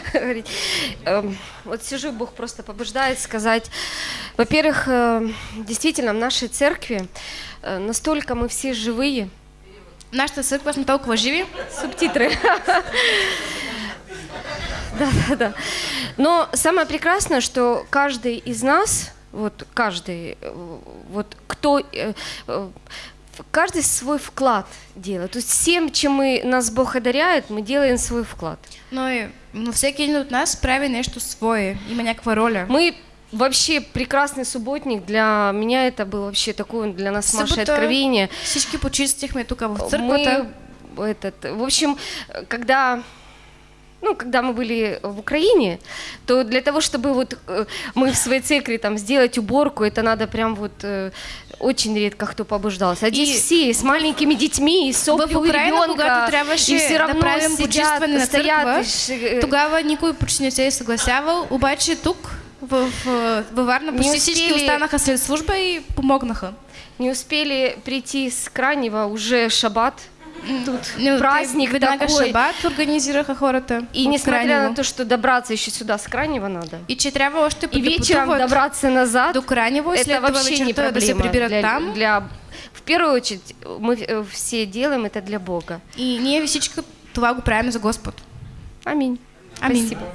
говорить. Эм, Вот сижу, Бог просто побуждает сказать. Во-первых, э, действительно, в нашей церкви э, настолько мы все живые. Нашата църква сме толкова живи. Субтитры. Да, да, да. Но самое прекрасное, что каждый из нас, вот каждый, э, вот кто, каждый свой вклад делает. То есть всем, чем мы, нас Бог одаряет, мы делаем свой вклад. Но, и, но всеки един от нас прави нещо свое, има някаква роля. Мы вообще прекрасный субботник. Для меня это было вообще такое для нас Събота откровение. Всички почистихме тук в църквата. Мы этот, в общем, когда ну, когда мы были в Украине, то для того, чтобы вот э, мы в своей церкви там сделать уборку, это надо прям вот э, очень редко кто побуждался. А здесь И все с маленькими детьми, и сопли в у Україну, ребенка, трябваше и все равно правим сидят, почистване на стоят. църква, и ш- э, почти не се е съгласявал, обаче тук в, в, във Варна почти всички останаха след служба и помогнаха. Не успели прийти с крайнего, уже шаббат. Тут Ну, праздник веднага такой. шабат организираха хората. И от несмотря на то, что добраться еще сюда с крайнего надо, И че трябва още и вечером добраться назад, до Кранево и это вообще не проблема. для, там. для- в первую очередь мы э, все делаем это для Бога. И ние всички това го правим за Господ. Аминь. Аминь. Спасибо.